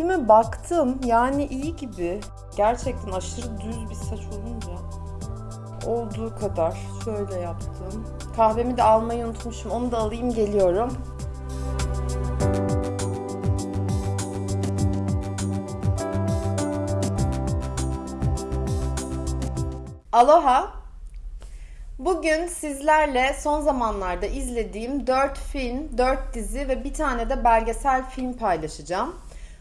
Tipime baktım. Yani iyi gibi. Gerçekten aşırı düz bir saç olunca. Olduğu kadar. Şöyle yaptım. Kahvemi de almayı unutmuşum. Onu da alayım geliyorum. Aloha. Bugün sizlerle son zamanlarda izlediğim 4 film, 4 dizi ve bir tane de belgesel film paylaşacağım.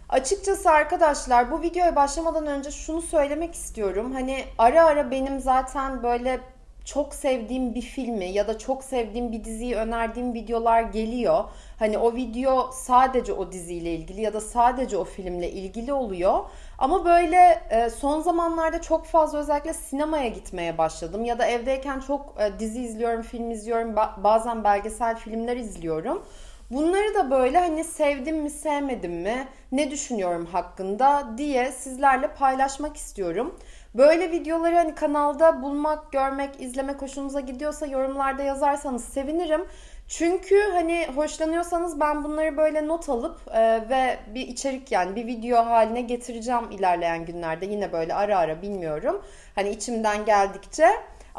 Açıkçası arkadaşlar bu videoya başlamadan önce şunu söylemek istiyorum. Hani ara ara benim zaten böyle çok sevdiğim bir filmi ya da çok sevdiğim bir diziyi önerdiğim videolar geliyor. Hani o video sadece o diziyle ilgili ya da sadece o filmle ilgili oluyor. Ama böyle e, son zamanlarda çok fazla özellikle sinemaya gitmeye başladım ya da evdeyken çok e, dizi izliyorum, film izliyorum, bazen belgesel filmler izliyorum. Bunları da böyle hani sevdim mi sevmedim mi ne düşünüyorum hakkında diye sizlerle paylaşmak istiyorum. Böyle videoları hani kanalda bulmak, görmek, izlemek hoşunuza gidiyorsa yorumlarda yazarsanız sevinirim. Çünkü hani hoşlanıyorsanız ben bunları böyle not alıp e, ve bir içerik yani bir video haline getireceğim ilerleyen günlerde. Yine böyle ara ara bilmiyorum. Hani içimden geldikçe.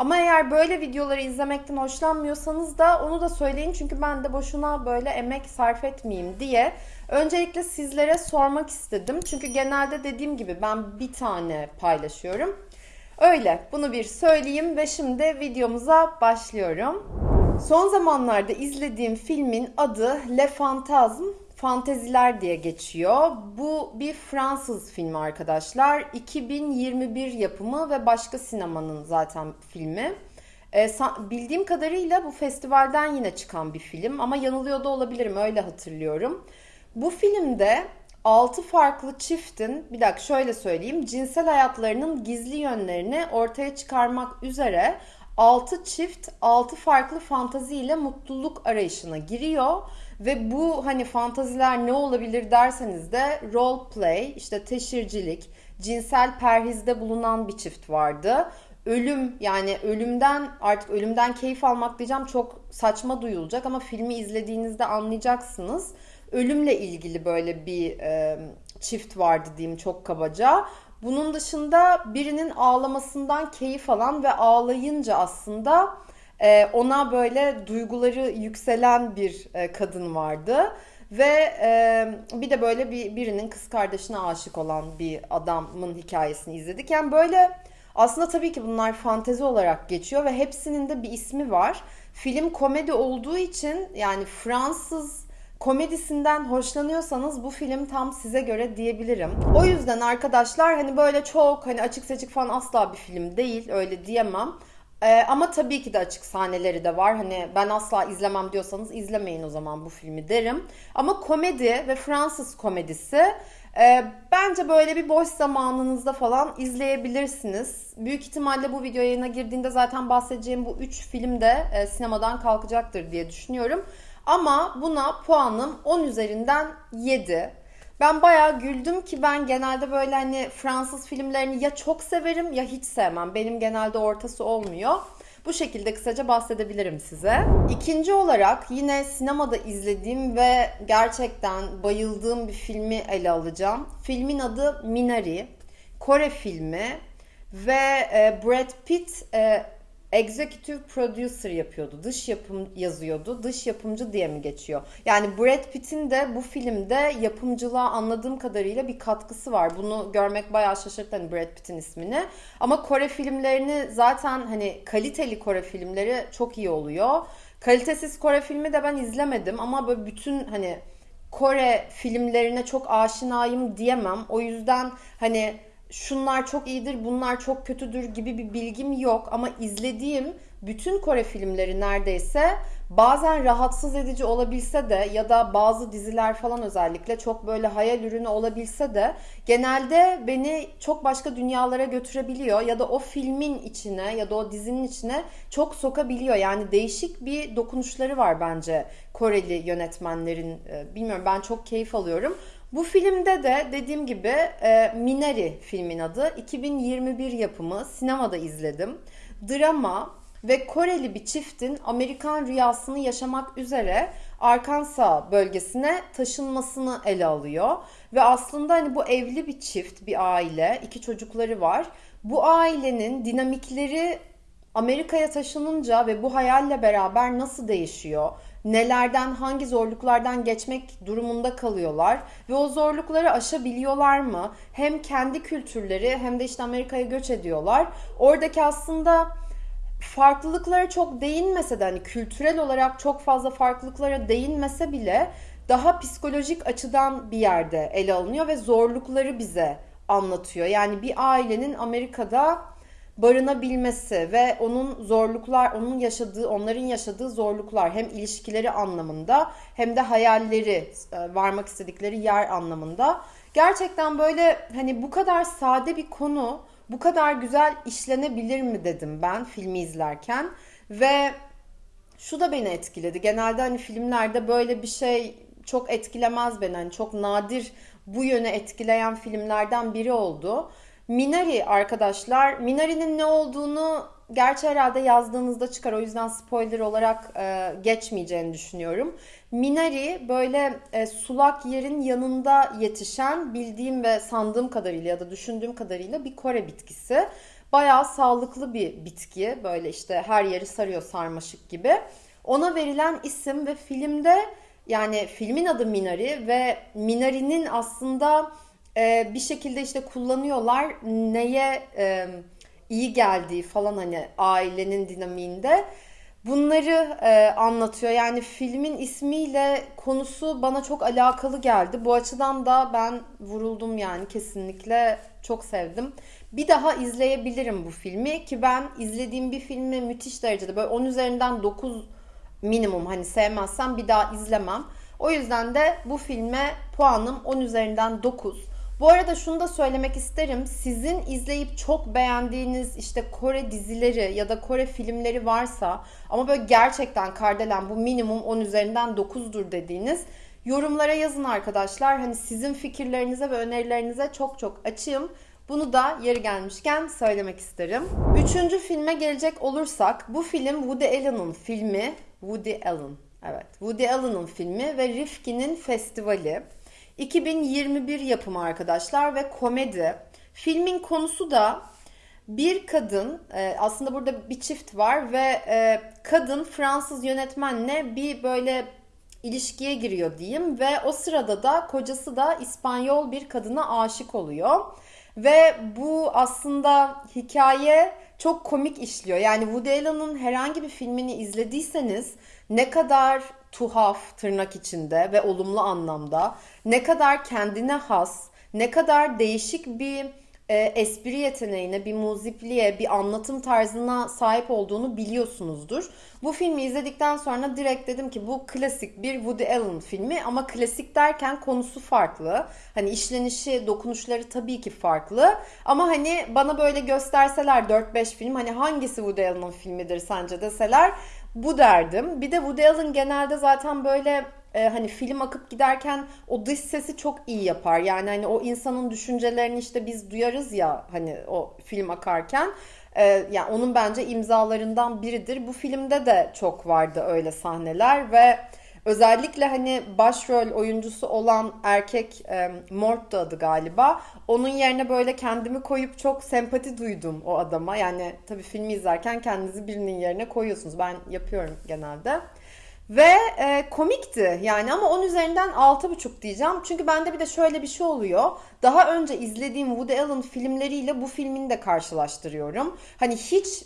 Ama eğer böyle videoları izlemekten hoşlanmıyorsanız da onu da söyleyin. Çünkü ben de boşuna böyle emek sarf etmeyeyim diye. Öncelikle sizlere sormak istedim. Çünkü genelde dediğim gibi ben bir tane paylaşıyorum. Öyle bunu bir söyleyeyim ve şimdi videomuza başlıyorum. Son zamanlarda izlediğim filmin adı Le Fantasme Fanteziler diye geçiyor. Bu bir Fransız filmi arkadaşlar. 2021 yapımı ve başka sinemanın zaten filmi. E, bildiğim kadarıyla bu festivalden yine çıkan bir film ama yanılıyor da olabilirim öyle hatırlıyorum. Bu filmde 6 farklı çiftin, bir dakika şöyle söyleyeyim, cinsel hayatlarının gizli yönlerini ortaya çıkarmak üzere 6 çift 6 farklı fantaziyle mutluluk arayışına giriyor ve bu hani fantaziler ne olabilir derseniz de role play, işte teşhircilik, cinsel perhizde bulunan bir çift vardı. Ölüm yani ölümden artık ölümden keyif almak diyeceğim çok saçma duyulacak ama filmi izlediğinizde anlayacaksınız. Ölümle ilgili böyle bir e, çift vardı diyeyim çok kabaca. Bunun dışında birinin ağlamasından keyif alan ve ağlayınca aslında e, ona böyle duyguları yükselen bir e, kadın vardı. Ve e, bir de böyle bir birinin kız kardeşine aşık olan bir adamın hikayesini izledik. Yani böyle aslında tabii ki bunlar fantezi olarak geçiyor ve hepsinin de bir ismi var. Film komedi olduğu için yani Fransız komedisinden hoşlanıyorsanız bu film tam size göre diyebilirim. O yüzden arkadaşlar hani böyle çok hani açık seçik falan asla bir film değil öyle diyemem. Ee, ama tabii ki de açık sahneleri de var. Hani ben asla izlemem diyorsanız izlemeyin o zaman bu filmi derim. Ama komedi ve Fransız komedisi e, bence böyle bir boş zamanınızda falan izleyebilirsiniz. Büyük ihtimalle bu video yayına girdiğinde zaten bahsedeceğim bu 3 film de e, sinemadan kalkacaktır diye düşünüyorum. Ama buna puanım 10 üzerinden 7. Ben bayağı güldüm ki ben genelde böyle hani Fransız filmlerini ya çok severim ya hiç sevmem. Benim genelde ortası olmuyor. Bu şekilde kısaca bahsedebilirim size. İkinci olarak yine sinemada izlediğim ve gerçekten bayıldığım bir filmi ele alacağım. Filmin adı Minari. Kore filmi ve e, Brad Pitt e, executive producer yapıyordu. Dış yapım yazıyordu. Dış yapımcı diye mi geçiyor? Yani Brad Pitt'in de bu filmde yapımcılığa anladığım kadarıyla bir katkısı var. Bunu görmek bayağı şaşırttı hani Brad Pitt'in ismini. Ama Kore filmlerini zaten hani kaliteli Kore filmleri çok iyi oluyor. Kalitesiz Kore filmi de ben izlemedim ama böyle bütün hani Kore filmlerine çok aşinayım diyemem. O yüzden hani şunlar çok iyidir, bunlar çok kötüdür gibi bir bilgim yok ama izlediğim bütün Kore filmleri neredeyse bazen rahatsız edici olabilse de ya da bazı diziler falan özellikle çok böyle hayal ürünü olabilse de genelde beni çok başka dünyalara götürebiliyor ya da o filmin içine ya da o dizinin içine çok sokabiliyor. Yani değişik bir dokunuşları var bence Koreli yönetmenlerin. Ee, bilmiyorum ben çok keyif alıyorum. Bu filmde de dediğim gibi e, Minari filmin adı. 2021 yapımı. Sinemada izledim. Drama, ve Koreli bir çiftin Amerikan rüyasını yaşamak üzere Arkansas bölgesine taşınmasını ele alıyor. Ve aslında hani bu evli bir çift, bir aile, iki çocukları var. Bu ailenin dinamikleri Amerika'ya taşınınca ve bu hayalle beraber nasıl değişiyor? Nelerden, hangi zorluklardan geçmek durumunda kalıyorlar ve o zorlukları aşabiliyorlar mı? Hem kendi kültürleri hem de işte Amerika'ya göç ediyorlar. Oradaki aslında farklılıklara çok değinmese de hani kültürel olarak çok fazla farklılıklara değinmese bile daha psikolojik açıdan bir yerde ele alınıyor ve zorlukları bize anlatıyor. Yani bir ailenin Amerika'da barınabilmesi ve onun zorluklar, onun yaşadığı, onların yaşadığı zorluklar hem ilişkileri anlamında hem de hayalleri, e, varmak istedikleri yer anlamında. Gerçekten böyle hani bu kadar sade bir konu bu kadar güzel işlenebilir mi dedim ben filmi izlerken ve şu da beni etkiledi. Genelde hani filmlerde böyle bir şey çok etkilemez beni. Hani çok nadir bu yöne etkileyen filmlerden biri oldu. Minari arkadaşlar, Minari'nin ne olduğunu gerçi herhalde yazdığınızda çıkar. O yüzden spoiler olarak e, geçmeyeceğini düşünüyorum. Minari böyle e, sulak yerin yanında yetişen bildiğim ve sandığım kadarıyla ya da düşündüğüm kadarıyla bir Kore bitkisi. Bayağı sağlıklı bir bitki. Böyle işte her yeri sarıyor sarmaşık gibi. Ona verilen isim ve filmde yani filmin adı Minari ve Minari'nin aslında e, bir şekilde işte kullanıyorlar neye e, iyi geldiği falan hani ailenin dinamiğinde. Bunları e, anlatıyor. Yani filmin ismiyle konusu bana çok alakalı geldi. Bu açıdan da ben vuruldum yani kesinlikle çok sevdim. Bir daha izleyebilirim bu filmi ki ben izlediğim bir filmi müthiş derecede böyle 10 üzerinden 9 minimum hani sevmezsem bir daha izlemem. O yüzden de bu filme puanım 10 üzerinden 9. Bu arada şunu da söylemek isterim. Sizin izleyip çok beğendiğiniz işte Kore dizileri ya da Kore filmleri varsa ama böyle gerçekten Kardelen bu minimum 10 üzerinden 9'dur dediğiniz yorumlara yazın arkadaşlar. Hani sizin fikirlerinize ve önerilerinize çok çok açığım. Bunu da yeri gelmişken söylemek isterim. Üçüncü filme gelecek olursak bu film Woody Allen'ın filmi. Woody Allen. Evet. Woody Allen'ın filmi ve Rifkin'in festivali. 2021 yapımı arkadaşlar ve komedi. Filmin konusu da bir kadın e, aslında burada bir çift var ve e, kadın Fransız yönetmenle bir böyle ilişkiye giriyor diyeyim ve o sırada da kocası da İspanyol bir kadına aşık oluyor. Ve bu aslında hikaye çok komik işliyor. Yani Woody Allen'ın herhangi bir filmini izlediyseniz ne kadar tuhaf tırnak içinde ve olumlu anlamda ne kadar kendine has, ne kadar değişik bir e, espri yeteneğine, bir muzipliğe, bir anlatım tarzına sahip olduğunu biliyorsunuzdur. Bu filmi izledikten sonra direkt dedim ki bu klasik bir Woody Allen filmi ama klasik derken konusu farklı. Hani işlenişi, dokunuşları tabii ki farklı. Ama hani bana böyle gösterseler 4-5 film hani hangisi Woody Allen'ın filmidir sence deseler bu derdim. Bir de Woody Allen genelde zaten böyle e, hani film akıp giderken o dış sesi çok iyi yapar. Yani hani o insanın düşüncelerini işte biz duyarız ya hani o film akarken. E, yani onun bence imzalarından biridir. Bu filmde de çok vardı öyle sahneler ve Özellikle hani başrol oyuncusu olan erkek e, Mort da adı galiba. Onun yerine böyle kendimi koyup çok sempati duydum o adama. Yani tabii filmi izlerken kendinizi birinin yerine koyuyorsunuz. Ben yapıyorum genelde. Ve e, komikti yani ama 10 üzerinden 6,5 diyeceğim. Çünkü bende bir de şöyle bir şey oluyor. Daha önce izlediğim Woody Allen filmleriyle bu filmini de karşılaştırıyorum. Hani hiç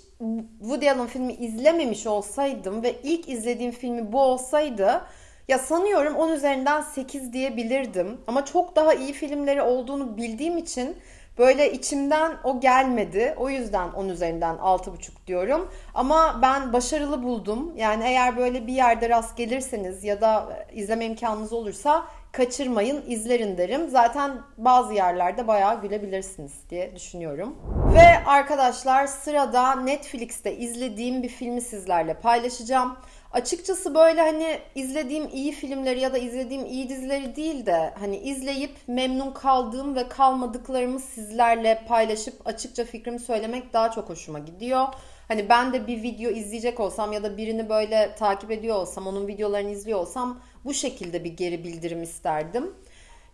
Woody Allen filmi izlememiş olsaydım ve ilk izlediğim filmi bu olsaydı ya sanıyorum 10 üzerinden 8 diyebilirdim. Ama çok daha iyi filmleri olduğunu bildiğim için Böyle içimden o gelmedi. O yüzden 10 üzerinden 6,5 diyorum. Ama ben başarılı buldum. Yani eğer böyle bir yerde rast gelirseniz ya da izleme imkanınız olursa kaçırmayın, izlerin derim. Zaten bazı yerlerde bayağı gülebilirsiniz diye düşünüyorum. Ve arkadaşlar sırada Netflix'te izlediğim bir filmi sizlerle paylaşacağım. Açıkçası böyle hani izlediğim iyi filmleri ya da izlediğim iyi dizileri değil de hani izleyip memnun kaldığım ve kalmadıklarımı sizlerle paylaşıp açıkça fikrimi söylemek daha çok hoşuma gidiyor. Hani ben de bir video izleyecek olsam ya da birini böyle takip ediyor olsam, onun videolarını izliyor olsam bu şekilde bir geri bildirim isterdim.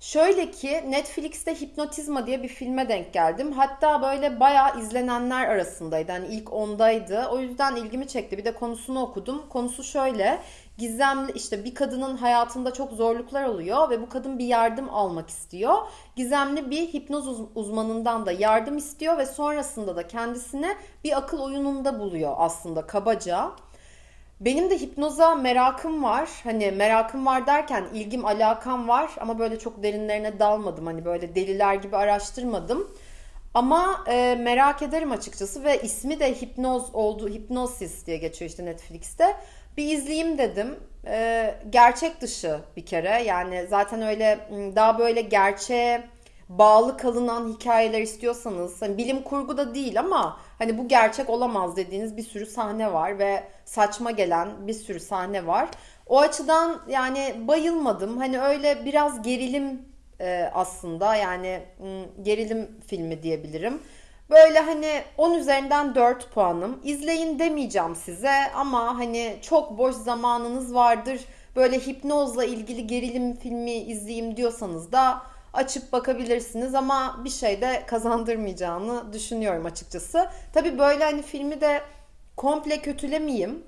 Şöyle ki Netflix'te Hipnotizma diye bir filme denk geldim. Hatta böyle bayağı izlenenler arasındaydı. Hani ilk ondaydı. O yüzden ilgimi çekti. Bir de konusunu okudum. Konusu şöyle. Gizemli işte bir kadının hayatında çok zorluklar oluyor ve bu kadın bir yardım almak istiyor. Gizemli bir hipnoz uzmanından da yardım istiyor ve sonrasında da kendisine bir akıl oyununda buluyor aslında kabaca. Benim de hipnoza merakım var. Hani merakım var derken ilgim, alakam var ama böyle çok derinlerine dalmadım. Hani böyle deliler gibi araştırmadım. Ama e, merak ederim açıkçası ve ismi de hipnoz oldu. Hipnosis diye geçiyor işte Netflix'te. Bir izleyeyim dedim. E, gerçek dışı bir kere. Yani zaten öyle daha böyle gerçeğe bağlı kalınan hikayeler istiyorsanız hani bilim kurgu da değil ama hani bu gerçek olamaz dediğiniz bir sürü sahne var ve saçma gelen bir sürü sahne var. O açıdan yani bayılmadım. Hani öyle biraz gerilim e, aslında yani gerilim filmi diyebilirim. Böyle hani 10 üzerinden 4 puanım. İzleyin demeyeceğim size ama hani çok boş zamanınız vardır. Böyle hipnozla ilgili gerilim filmi izleyeyim diyorsanız da açıp bakabilirsiniz ama bir şey de kazandırmayacağını düşünüyorum açıkçası. Tabii böyle hani filmi de komple kötülemeyeyim.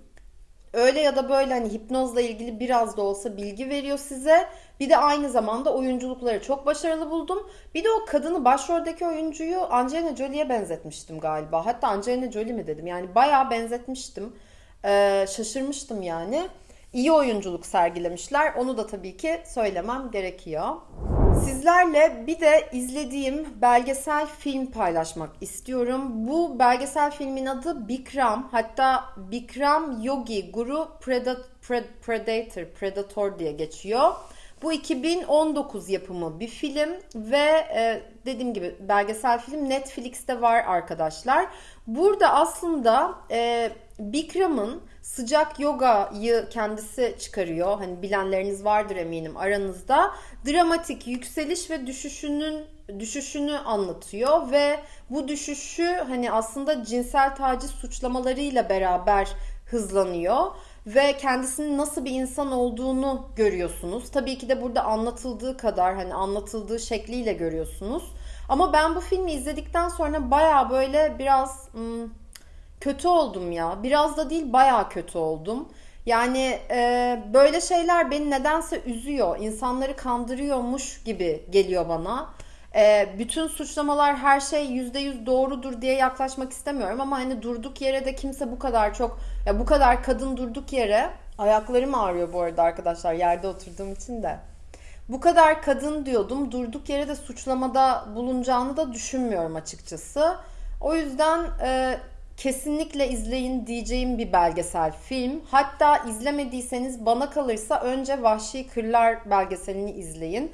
Öyle ya da böyle hani hipnozla ilgili biraz da olsa bilgi veriyor size. Bir de aynı zamanda oyunculukları çok başarılı buldum. Bir de o kadını başroldeki oyuncuyu Angelina Jolie'ye benzetmiştim galiba. Hatta Angelina Jolie mi dedim. Yani bayağı benzetmiştim. Ee, şaşırmıştım yani. İyi oyunculuk sergilemişler. Onu da tabii ki söylemem gerekiyor. Sizlerle bir de izlediğim belgesel film paylaşmak istiyorum. Bu belgesel filmin adı Bikram. Hatta Bikram Yogi Guru Predator, Predator diye geçiyor. Bu 2019 yapımı bir film ve e, dediğim gibi belgesel film Netflix'te var arkadaşlar. Burada aslında e, Bikram'ın sıcak yogayı kendisi çıkarıyor. Hani bilenleriniz vardır eminim aranızda. Dramatik yükseliş ve düşüşünün düşüşünü anlatıyor ve bu düşüşü hani aslında cinsel taciz suçlamalarıyla beraber hızlanıyor ve kendisinin nasıl bir insan olduğunu görüyorsunuz. Tabii ki de burada anlatıldığı kadar hani anlatıldığı şekliyle görüyorsunuz. Ama ben bu filmi izledikten sonra baya böyle biraz hmm, kötü oldum ya. Biraz da değil baya kötü oldum. Yani e, böyle şeyler beni nedense üzüyor. İnsanları kandırıyormuş gibi geliyor bana. E, bütün suçlamalar her şey yüzde yüz doğrudur diye yaklaşmak istemiyorum ama hani durduk yere de kimse bu kadar çok ya bu kadar kadın durduk yere ayaklarım ağrıyor bu arada arkadaşlar yerde oturduğum için de. Bu kadar kadın diyordum durduk yere de suçlamada bulunacağını da düşünmüyorum açıkçası. O yüzden e, kesinlikle izleyin diyeceğim bir belgesel film. Hatta izlemediyseniz bana kalırsa önce Vahşi Kırlar belgeselini izleyin.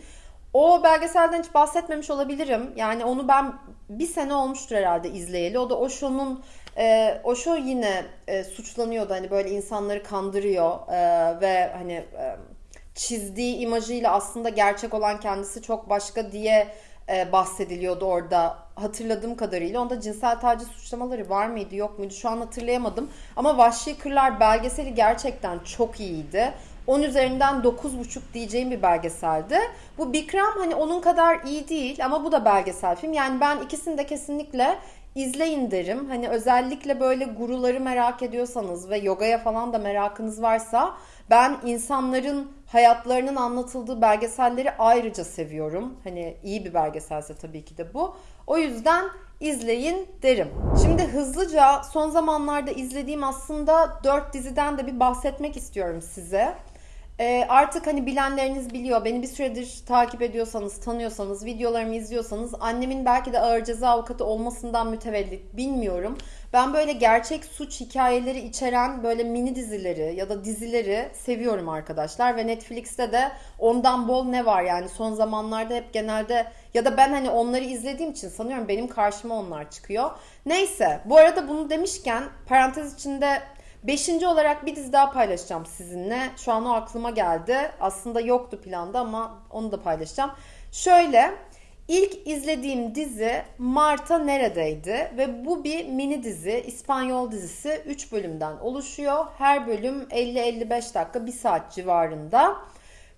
O belgeselden hiç bahsetmemiş olabilirim. Yani onu ben bir sene olmuştur herhalde izleyeli. O da Osho'nun e, Osho yine e, suçlanıyordu. Hani böyle insanları kandırıyor e, ve hani e, çizdiği imajıyla aslında gerçek olan kendisi çok başka diye e, bahsediliyordu orada hatırladığım kadarıyla. Onda cinsel taciz suçlamaları var mıydı yok muydu şu an hatırlayamadım. Ama Vahşi Kırlar belgeseli gerçekten çok iyiydi. 10 üzerinden 9,5 diyeceğim bir belgeseldi. Bu Bikram hani onun kadar iyi değil ama bu da belgesel film. Yani ben ikisini de kesinlikle izleyin derim. Hani özellikle böyle guruları merak ediyorsanız ve yogaya falan da merakınız varsa ben insanların hayatlarının anlatıldığı belgeselleri ayrıca seviyorum. Hani iyi bir belgeselse tabii ki de bu. O yüzden izleyin derim. Şimdi hızlıca son zamanlarda izlediğim aslında 4 diziden de bir bahsetmek istiyorum size. E, artık hani bilenleriniz biliyor. Beni bir süredir takip ediyorsanız, tanıyorsanız, videolarımı izliyorsanız annemin belki de ağır ceza avukatı olmasından mütevellit bilmiyorum. Ben böyle gerçek suç hikayeleri içeren böyle mini dizileri ya da dizileri seviyorum arkadaşlar ve Netflix'te de ondan bol ne var yani son zamanlarda hep genelde ya da ben hani onları izlediğim için sanıyorum benim karşıma onlar çıkıyor. Neyse bu arada bunu demişken parantez içinde Beşinci olarak bir dizi daha paylaşacağım sizinle. Şu an o aklıma geldi. Aslında yoktu planda ama onu da paylaşacağım. Şöyle İlk izlediğim dizi Marta Neredeydi ve bu bir mini dizi, İspanyol dizisi 3 bölümden oluşuyor. Her bölüm 50-55 dakika, 1 saat civarında.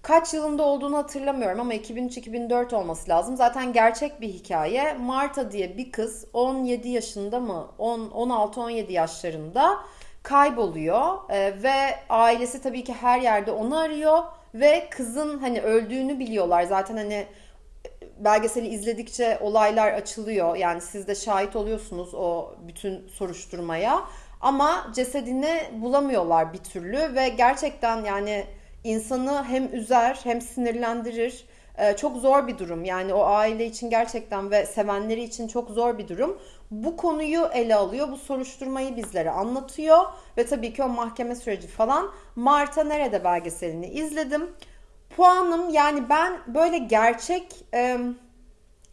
Kaç yılında olduğunu hatırlamıyorum ama 2003-2004 olması lazım. Zaten gerçek bir hikaye. Marta diye bir kız 17 yaşında mı 16-17 yaşlarında kayboluyor ee, ve ailesi tabii ki her yerde onu arıyor ve kızın hani öldüğünü biliyorlar. Zaten hani belgeseli izledikçe olaylar açılıyor. Yani siz de şahit oluyorsunuz o bütün soruşturmaya. Ama cesedini bulamıyorlar bir türlü ve gerçekten yani insanı hem üzer hem sinirlendirir. Ee, çok zor bir durum. Yani o aile için gerçekten ve sevenleri için çok zor bir durum. Bu konuyu ele alıyor. Bu soruşturmayı bizlere anlatıyor. Ve tabii ki o mahkeme süreci falan. Marta Nerede belgeselini izledim. Puanım yani ben böyle gerçek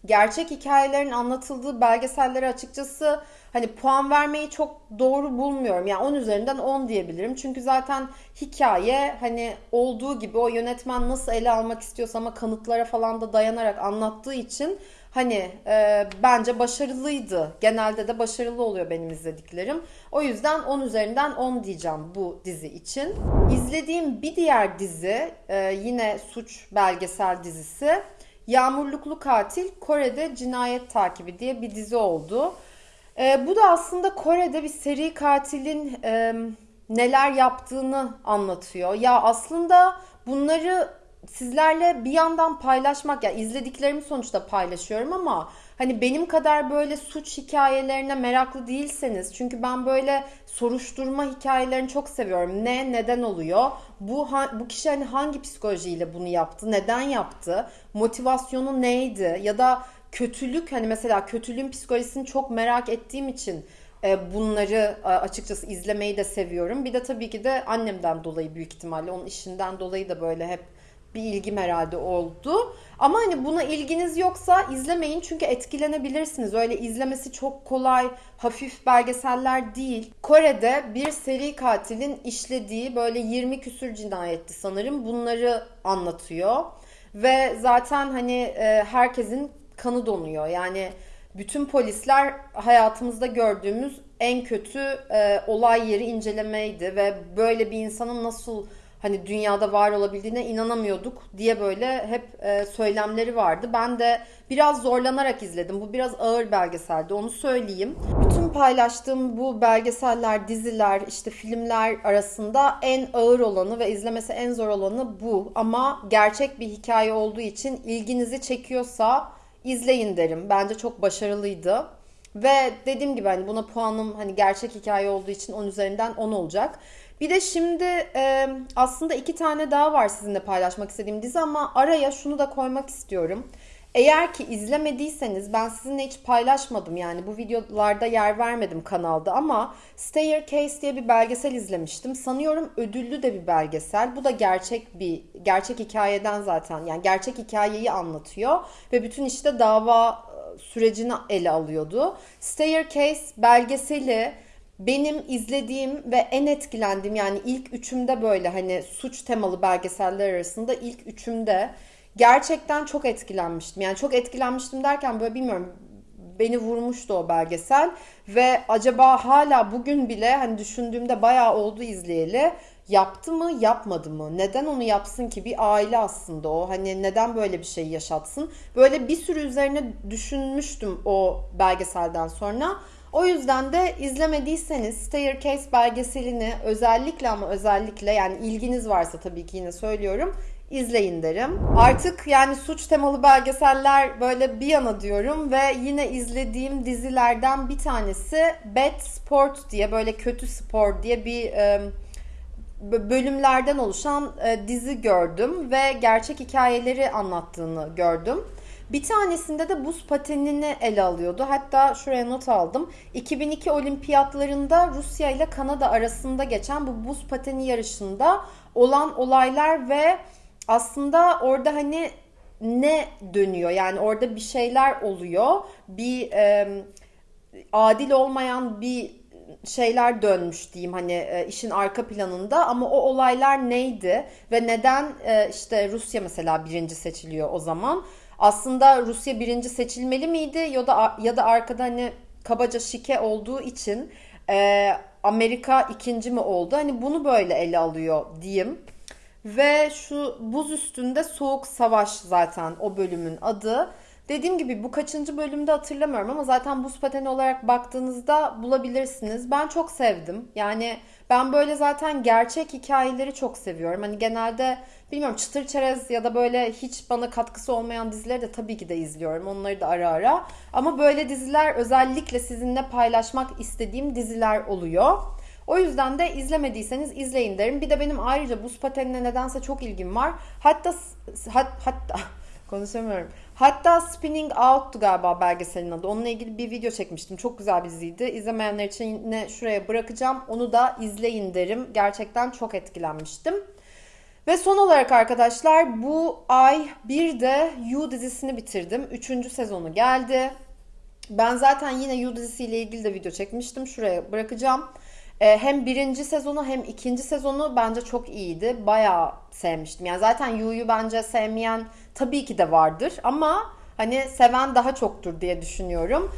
gerçek hikayelerin anlatıldığı belgesellere açıkçası hani puan vermeyi çok doğru bulmuyorum. Yani 10 üzerinden 10 diyebilirim. Çünkü zaten hikaye hani olduğu gibi o yönetmen nasıl ele almak istiyorsa ama kanıtlara falan da dayanarak anlattığı için hani e, bence başarılıydı. Genelde de başarılı oluyor benim izlediklerim. O yüzden 10 üzerinden 10 diyeceğim bu dizi için. İzlediğim bir diğer dizi e, yine suç belgesel dizisi. Yağmurluklu Katil Kore'de Cinayet Takibi diye bir dizi oldu. E, bu da aslında Kore'de bir seri katilin e, neler yaptığını anlatıyor. Ya aslında bunları sizlerle bir yandan paylaşmak ya izlediklerimi sonuçta paylaşıyorum ama hani benim kadar böyle suç hikayelerine meraklı değilseniz çünkü ben böyle soruşturma hikayelerini çok seviyorum. Ne neden oluyor? Bu bu kişi hani hangi psikolojiyle bunu yaptı? Neden yaptı? Motivasyonu neydi? Ya da kötülük hani mesela kötülüğün psikolojisini çok merak ettiğim için e, bunları açıkçası izlemeyi de seviyorum. Bir de tabii ki de annemden dolayı büyük ihtimalle onun işinden dolayı da böyle hep bir ilgim herhalde oldu. Ama hani buna ilginiz yoksa izlemeyin çünkü etkilenebilirsiniz. Öyle izlemesi çok kolay, hafif belgeseller değil. Kore'de bir seri katilin işlediği böyle 20 küsür cinayetti sanırım. Bunları anlatıyor. Ve zaten hani e, herkesin kanı donuyor. Yani bütün polisler hayatımızda gördüğümüz en kötü e, olay yeri incelemeydi ve böyle bir insanın nasıl hani dünyada var olabildiğine inanamıyorduk diye böyle hep e, söylemleri vardı. Ben de biraz zorlanarak izledim. Bu biraz ağır belgeseldi onu söyleyeyim. Bütün paylaştığım bu belgeseller, diziler, işte filmler arasında en ağır olanı ve izlemesi en zor olanı bu. Ama gerçek bir hikaye olduğu için ilginizi çekiyorsa izleyin derim. Bence çok başarılıydı. Ve dediğim gibi hani buna puanım hani gerçek hikaye olduğu için 10 üzerinden 10 olacak. Bir de şimdi e, aslında iki tane daha var sizinle paylaşmak istediğim dizi ama araya şunu da koymak istiyorum. Eğer ki izlemediyseniz ben sizinle hiç paylaşmadım yani bu videolarda yer vermedim kanalda ama Staircase diye bir belgesel izlemiştim. Sanıyorum ödüllü de bir belgesel. Bu da gerçek bir gerçek hikayeden zaten yani gerçek hikayeyi anlatıyor ve bütün işte dava sürecini ele alıyordu. Staircase belgeseli benim izlediğim ve en etkilendiğim yani ilk üçümde böyle hani suç temalı belgeseller arasında ilk üçümde gerçekten çok etkilenmiştim. Yani çok etkilenmiştim derken böyle bilmiyorum beni vurmuştu o belgesel ve acaba hala bugün bile hani düşündüğümde bayağı oldu izleyeli. Yaptı mı yapmadı mı? Neden onu yapsın ki? Bir aile aslında o. Hani neden böyle bir şey yaşatsın? Böyle bir sürü üzerine düşünmüştüm o belgeselden sonra o yüzden de izlemediyseniz Staircase belgeselini özellikle ama özellikle yani ilginiz varsa tabii ki yine söylüyorum izleyin derim. Artık yani suç temalı belgeseller böyle bir yana diyorum ve yine izlediğim dizilerden bir tanesi Bad Sport diye böyle kötü spor diye bir e, bölümlerden oluşan e, dizi gördüm ve gerçek hikayeleri anlattığını gördüm. Bir tanesinde de buz patenini ele alıyordu. Hatta şuraya not aldım. 2002 olimpiyatlarında Rusya ile Kanada arasında geçen bu buz pateni yarışında olan olaylar ve aslında orada hani ne dönüyor? Yani orada bir şeyler oluyor. Bir e, adil olmayan bir şeyler dönmüş diyeyim hani e, işin arka planında ama o olaylar neydi ve neden e, işte Rusya mesela birinci seçiliyor o zaman aslında Rusya birinci seçilmeli miydi ya da ya da arkada hani kabaca şike olduğu için e, Amerika ikinci mi oldu? Hani bunu böyle ele alıyor diyeyim. Ve şu buz üstünde soğuk savaş zaten o bölümün adı. Dediğim gibi bu kaçıncı bölümde hatırlamıyorum ama zaten buz pateni olarak baktığınızda bulabilirsiniz. Ben çok sevdim. Yani ben böyle zaten gerçek hikayeleri çok seviyorum. Hani genelde bilmiyorum çıtır çerez ya da böyle hiç bana katkısı olmayan dizileri de tabii ki de izliyorum. Onları da ara ara. Ama böyle diziler özellikle sizinle paylaşmak istediğim diziler oluyor. O yüzden de izlemediyseniz izleyin derim. Bir de benim ayrıca buz patenine nedense çok ilgim var. Hatta hat, hatta konuşamıyorum. Hatta Spinning Out'tu galiba belgeselin adı. Onunla ilgili bir video çekmiştim. Çok güzel bir diziydi. İzlemeyenler için yine şuraya bırakacağım. Onu da izleyin derim. Gerçekten çok etkilenmiştim. Ve son olarak arkadaşlar bu ay bir de You dizisini bitirdim. Üçüncü sezonu geldi. Ben zaten yine You dizisiyle ilgili de video çekmiştim. Şuraya bırakacağım. Ee, hem birinci sezonu hem ikinci sezonu bence çok iyiydi. Bayağı sevmiştim. Yani zaten Yu'yu bence sevmeyen tabii ki de vardır ama hani seven daha çoktur diye düşünüyorum.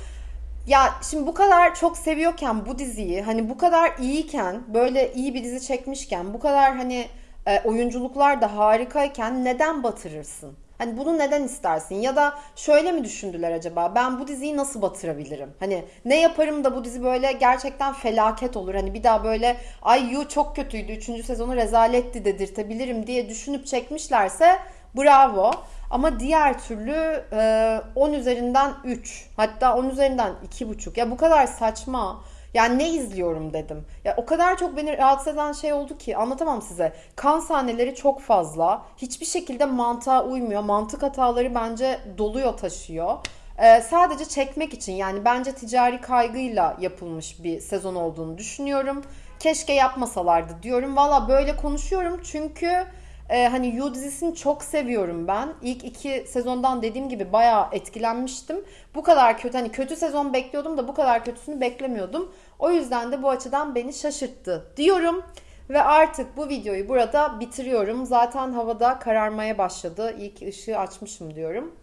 Ya şimdi bu kadar çok seviyorken bu diziyi hani bu kadar iyiyken böyle iyi bir dizi çekmişken bu kadar hani e, oyunculuklar da harikayken neden batırırsın? Hani bunu neden istersin? Ya da şöyle mi düşündüler acaba? Ben bu diziyi nasıl batırabilirim? Hani ne yaparım da bu dizi böyle gerçekten felaket olur. Hani bir daha böyle ay yu çok kötüydü. Üçüncü sezonu rezaletti dedirtebilirim diye düşünüp çekmişlerse bravo. Ama diğer türlü e, 10 üzerinden 3 hatta 10 üzerinden 2,5 ya bu kadar saçma. Yani ne izliyorum dedim. Ya o kadar çok beni rahatsız eden şey oldu ki anlatamam size. Kan sahneleri çok fazla. Hiçbir şekilde mantığa uymuyor. Mantık hataları bence doluyor taşıyor. Ee, sadece çekmek için yani bence ticari kaygıyla yapılmış bir sezon olduğunu düşünüyorum. Keşke yapmasalardı diyorum. Valla böyle konuşuyorum çünkü ee, hani You dizisini çok seviyorum ben. İlk iki sezondan dediğim gibi bayağı etkilenmiştim. Bu kadar kötü hani kötü sezon bekliyordum da bu kadar kötüsünü beklemiyordum. O yüzden de bu açıdan beni şaşırttı diyorum. Ve artık bu videoyu burada bitiriyorum. Zaten havada kararmaya başladı. İlk ışığı açmışım diyorum.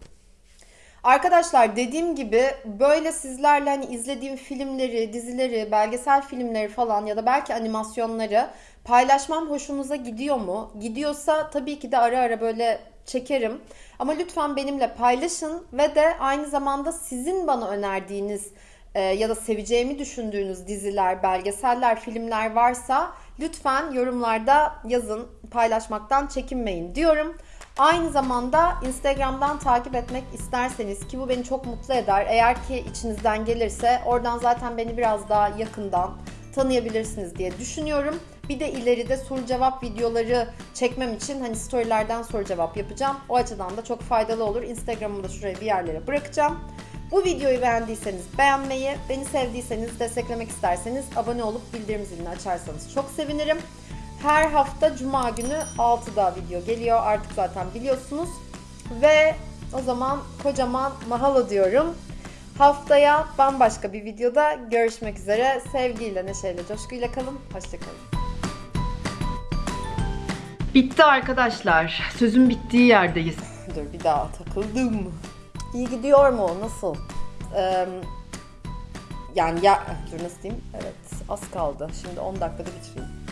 Arkadaşlar dediğim gibi böyle sizlerle hani izlediğim filmleri, dizileri, belgesel filmleri falan ya da belki animasyonları paylaşmam hoşunuza gidiyor mu? Gidiyorsa tabii ki de ara ara böyle çekerim. Ama lütfen benimle paylaşın ve de aynı zamanda sizin bana önerdiğiniz e, ya da seveceğimi düşündüğünüz diziler, belgeseller, filmler varsa lütfen yorumlarda yazın, paylaşmaktan çekinmeyin diyorum. Aynı zamanda Instagram'dan takip etmek isterseniz ki bu beni çok mutlu eder. Eğer ki içinizden gelirse oradan zaten beni biraz daha yakından tanıyabilirsiniz diye düşünüyorum. Bir de ileride soru cevap videoları çekmem için hani storylerden soru cevap yapacağım. O açıdan da çok faydalı olur. Instagram'ımı da şuraya bir yerlere bırakacağım. Bu videoyu beğendiyseniz beğenmeyi, beni sevdiyseniz, desteklemek isterseniz abone olup bildirim zilini açarsanız çok sevinirim. Her hafta cuma günü 6'da video geliyor artık zaten biliyorsunuz. Ve o zaman kocaman mahalo diyorum. Haftaya bambaşka bir videoda görüşmek üzere. Sevgiyle, neşeyle, coşkuyla kalın. Hoşçakalın. Bitti arkadaşlar. Sözün bittiği yerdeyiz. Dur bir daha takıldım. İyi gidiyor mu? Nasıl? Ee, yani ya... Dur nasıl diyeyim? Evet az kaldı. Şimdi 10 dakikada bitireyim.